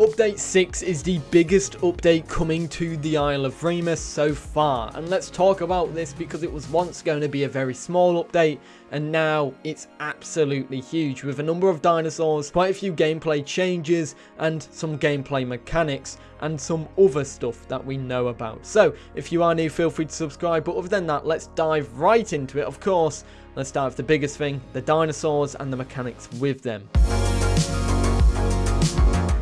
Update 6 is the biggest update coming to the Isle Evrima so far, and let's talk about this because it was once going to be a very small update, and now it's absolutely huge with a number of dinosaurs, quite a few gameplay changes, and some gameplay mechanics, and some other stuff that we know about. So, if you are new, feel free to subscribe, but other than that, let's dive right into it. Of course, let's start with the biggest thing, the dinosaurs and the mechanics with them.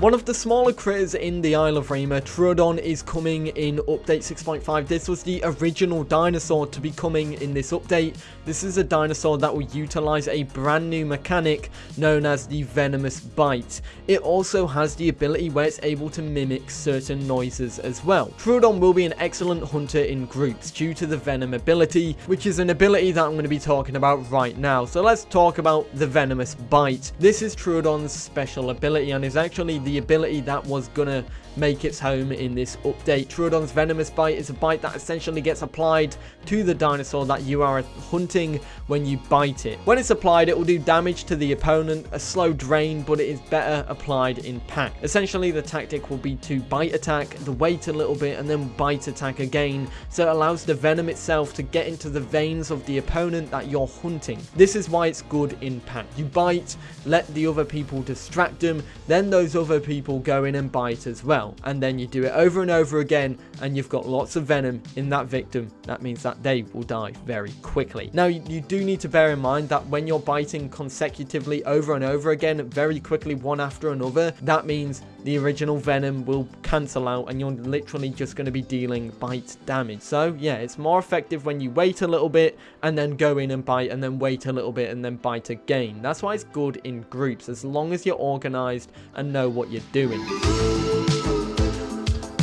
One of the smaller critters in the Isle Evrima, Troodon, is coming in update 6.5. This was the original dinosaur to be coming in this update. This is a dinosaur that will utilize a brand new mechanic known as the Venomous Bite. It also has the ability where it's able to mimic certain noises as well. Troodon will be an excellent hunter in groups due to the Venom ability, which is an ability that I'm going to be talking about right now. So let's talk about the Venomous Bite. This is Troodon's special ability and is actually the ability that was gonna make its home in this update. Troodon's Venomous Bite is a bite that essentially gets applied to the dinosaur that you are hunting when you bite it. When it's applied, it will do damage to the opponent, a slow drain, but it is better applied in pack. Essentially, the tactic will be to bite attack, the wait a little bit, and then bite attack again, so it allows the venom itself to get into the veins of the opponent that you're hunting. This is why it's good in pack. You bite, let the other people distract them, then those other people go in and bite as well. And then you do it over and over again and you've got lots of venom in that victim. That means that they will die very quickly. Now, you do need to bear in mind that when you're biting consecutively over and over again, very quickly, one after another, that means the original venom will cancel out and you're literally just going to be dealing bite damage. So, yeah, it's more effective when you wait a little bit and then go in and bite and then wait a little bit and then bite again. That's why it's good in groups, as long as you're organized and know what you're doing.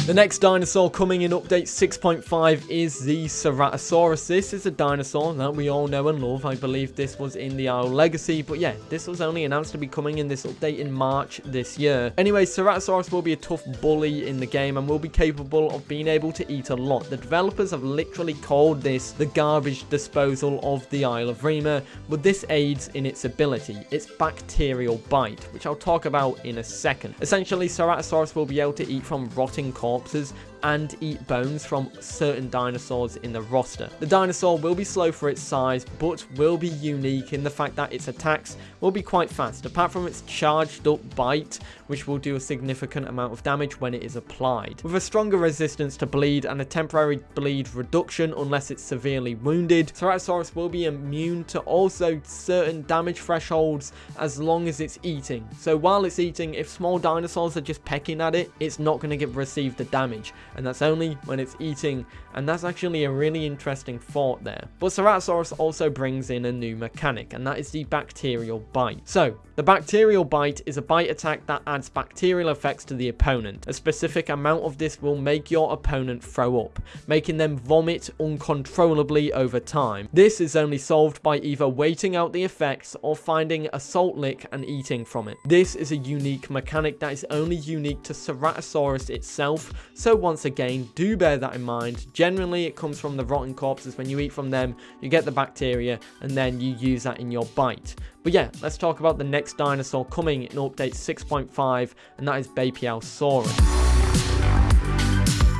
The next dinosaur coming in update 6.5 is the Ceratosaurus. This is a dinosaur that we all know and love. I believe this was in the Isle Legacy, but yeah, this was only announced to be coming in this update in March this year. Anyway, Ceratosaurus will be a tough bully in the game and will be capable of being able to eat a lot. The developers have literally called this the garbage disposal of the Isle Evrima, but this aids in its ability, its bacterial bite, which I'll talk about in a second. Essentially, Ceratosaurus will be able to eat from rotting corpses corpses and eat bones from certain dinosaurs in the roster. The dinosaur will be slow for its size, but will be unique in the fact that its attacks will be quite fast, apart from its charged up bite, which will do a significant amount of damage when it is applied. With a stronger resistance to bleed and a temporary bleed reduction unless it's severely wounded, Ceratosaurus will be immune to also certain damage thresholds as long as it's eating. So while it's eating, if small dinosaurs are just pecking at it, it's not going to get receive the damage and that's only when it's eating, and that's actually a really interesting thought there. But Ceratosaurus also brings in a new mechanic, and that is the bacterial bite. So, the bacterial bite is a bite attack that adds bacterial effects to the opponent. A specific amount of this will make your opponent throw up, making them vomit uncontrollably over time. This is only solved by either waiting out the effects or finding a salt lick and eating from it. This is a unique mechanic that is only unique to Ceratosaurus itself, so once again, do bear that in mind. Generally, it comes from the rotten corpses. When you eat from them, you get the bacteria, and then you use that in your bite. But yeah, let's talk about the next dinosaur coming in update 6.5, and that is Beipiaosaurus.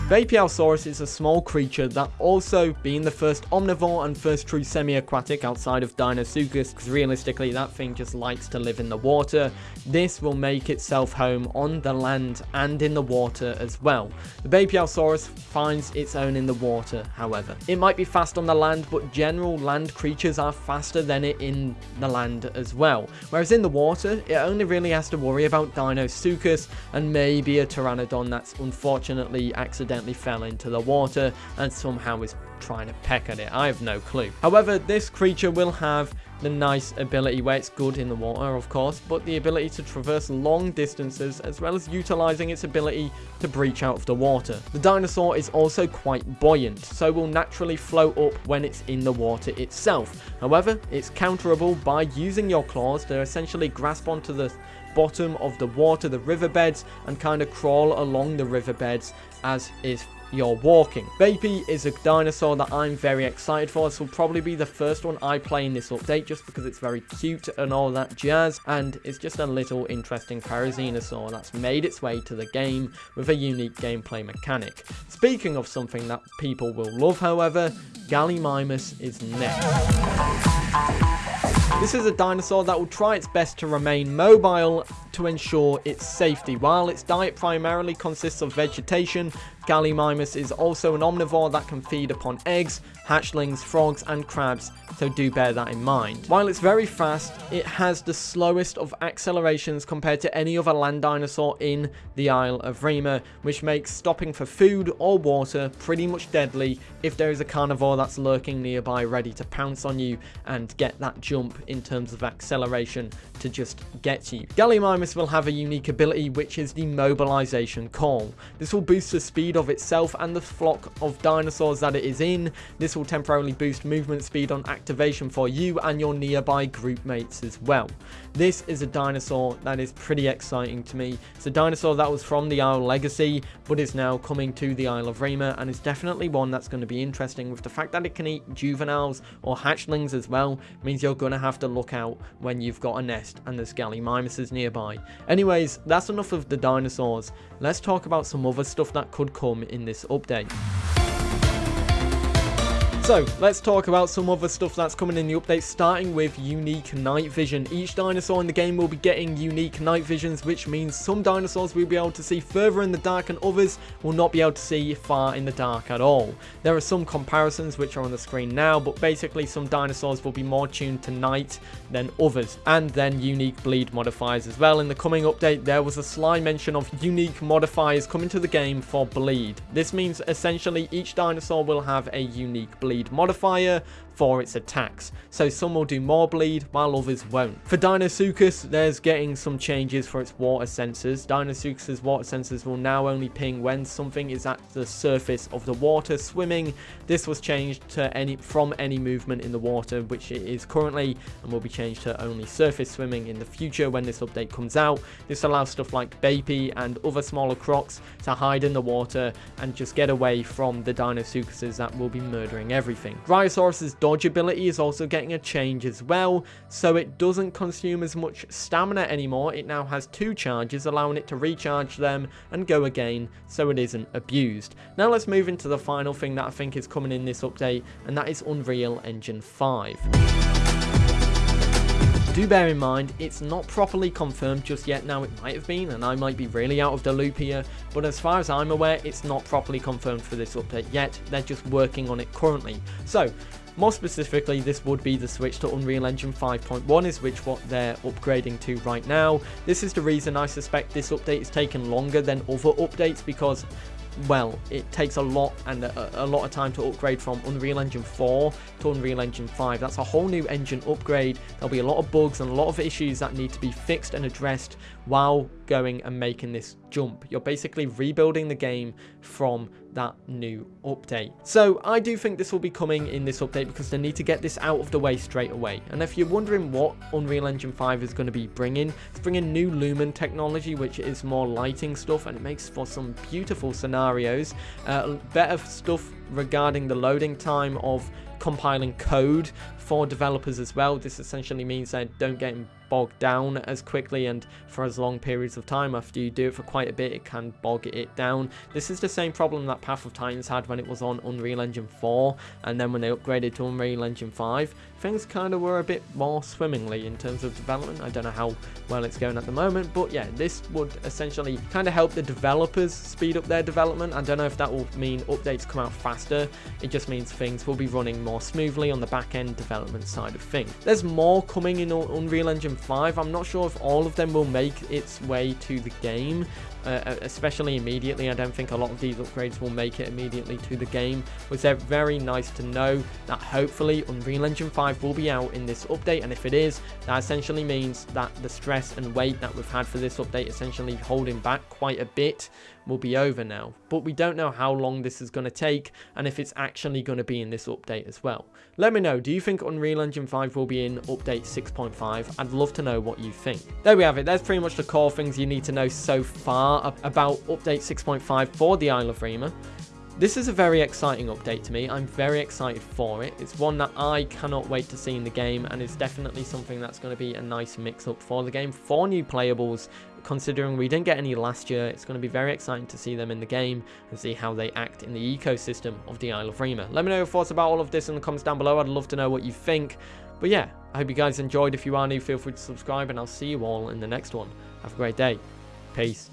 Beipiaosaurus is a small creature that also, being the first omnivore and first true semi-aquatic outside of Deinosuchus, because realistically that thing just likes to live in the water, this will make itself home on the land and in the water as well. The Beipiaosaurus finds its own in the water, however. It might be fast on the land, but general land creatures are faster than it in the land as well. Whereas in the water, it only really has to worry about Deinosuchus and maybe a Pteranodon that's unfortunately accidentally accidentally fell into the water and somehow is trying to peck at it. I have no clue. However, this creature will have the nice ability where it's good in the water, of course, but the ability to traverse long distances as well as utilizing its ability to breach out of the water. The dinosaur is also quite buoyant, so will naturally float up when it's in the water itself. However, it's counterable by using your claws to essentially grasp onto the bottom of the water, the riverbeds, and kind of crawl along the riverbeds as is you're walking. Baby is a dinosaur that I'm very excited for. This will probably be the first one I play in this update just because it's very cute and all that jazz. And it's just a little interesting therizinosaur that's made its way to the game with a unique gameplay mechanic. Speaking of something that people will love, however, Gallimimus is next. This is a dinosaur that will try its best to remain mobile to ensure its safety. While its diet primarily consists of vegetation, Gallimimus is also an omnivore that can feed upon eggs, hatchlings, frogs, and crabs, so do bear that in mind. While it's very fast, it has the slowest of accelerations compared to any other land dinosaur in the Isle Evrima, which makes stopping for food or water pretty much deadly if there is a carnivore that's lurking nearby ready to pounce on you and get that jump in terms of acceleration to just get you. Gallimimus will have a unique ability which is the mobilization call. This will boost the speed of itself and the flock of dinosaurs that it is in. This will temporarily boost movement speed on activation for you and your nearby group mates as well. This is a dinosaur that is pretty exciting to me. It's a dinosaur that was from the Isle Legacy, but is now coming to the Isle Evrima, and is definitely one that's going to be interesting with the fact that it can eat juveniles or hatchlings as well, means you're going to have to look out when you've got a nest and there's Gallimimuses nearby. Anyways, that's enough of the dinosaurs. Let's talk about some other stuff that could come in this update. So, let's talk about some other stuff that's coming in the update, starting with unique night vision. Each dinosaur in the game will be getting unique night visions, which means some dinosaurs will be able to see further in the dark and others will not be able to see far in the dark at all. There are some comparisons which are on the screen now, but basically some dinosaurs will be more tuned to night than others, and then unique bleed modifiers as well. In the coming update, there was a sly mention of unique modifiers coming to the game for bleed. This means essentially each dinosaur will have a unique bleed bleed modifier for its attacks, so some will do more bleed while others won't. For Deinosuchus, there's getting some changes for its water sensors. Deinosuchus's water sensors will now only ping when something is at the surface of the water swimming. This was changed to any from any movement in the water, which it is currently, and will be changed to only surface swimming in the future when this update comes out. This allows stuff like Baby and other smaller crocs to hide in the water and just get away from the Deinosuchuses that will be murdering everything. Dryosaurus's dodge ability is also getting a change as well, so it doesn't consume as much stamina anymore. It now has two charges, allowing it to recharge them and go again, so it isn't abused. Now let's move into the final thing that I think is coming in this update, and that is Unreal Engine 5 do bear in mind, it's not properly confirmed just yet. Now, it might have been, and I might be really out of the loop here, but as far as I'm aware, it's not properly confirmed for this update yet. They're just working on it currently. So, more specifically, this would be the switch to Unreal Engine 5.1 is which what they're upgrading to right now. This is the reason I suspect this update is taking longer than other updates because well, it takes a lot and a, a, lot of time to upgrade from Unreal Engine 4 to Unreal Engine 5. That's a whole new engine upgrade. There'll be a lot of bugs and a lot of issues that need to be fixed and addressed while going and making this jump. You're basically rebuilding the game from that new update. So I do think this will be coming in this update because they need to get this out of the way straight away. And if you're wondering what Unreal Engine 5 is going to be bringing, it's bringing new Lumen technology, which is more lighting stuff and it makes for some beautiful scenarios. Uh, better stuff regarding the loading time of compiling code for developers as well. This essentially means they don't get bogged down as quickly and for as long periods of time. After you do it for quite a bit, it can bog it down. This is the same problem that Path of Titans had when it was on Unreal Engine 4, and then when they upgraded to Unreal Engine 5, things kind of were a bit more swimmingly in terms of development. I don't know how well it's going at the moment, but yeah, this would essentially kind of help the developers speed up their development. I don't know if that will mean updates come out faster. It just means things will be running more smoothly on the back-end development side of things. There's more coming in Unreal Engine 5. I'm not sure if all of them will make its way to the game, uh, uh, especially immediately. I don't think a lot of these upgrades will make it immediately to the game. But it's very nice to know that hopefully Unreal Engine 5 will be out in this update. And if it is, that essentially means that the stress and wait that we've had for this update essentially holding back quite a bit will be over now. But we don't know how long this is going to take and if it's actually going to be in this update as well. Let me know, do you think Unreal Engine 5 will be in update 6.5? I'd love to know what you think. There we have it, that's pretty much the core things you need to know so far about update 6.5 for the Isle Evrima. This is a very exciting update to me. I'm very excited for it. It's one that I cannot wait to see in the game, and it's definitely something that's going to be a nice mix-up for the game for new playables. Considering we didn't get any last year, it's going to be very exciting to see them in the game and see how they act in the ecosystem of the Isle Evrima. Let me know your thoughts about all of this in the comments down below. I'd love to know what you think. But yeah, I hope you guys enjoyed. If you are new, feel free to subscribe, and I'll see you all in the next one. Have a great day. Peace.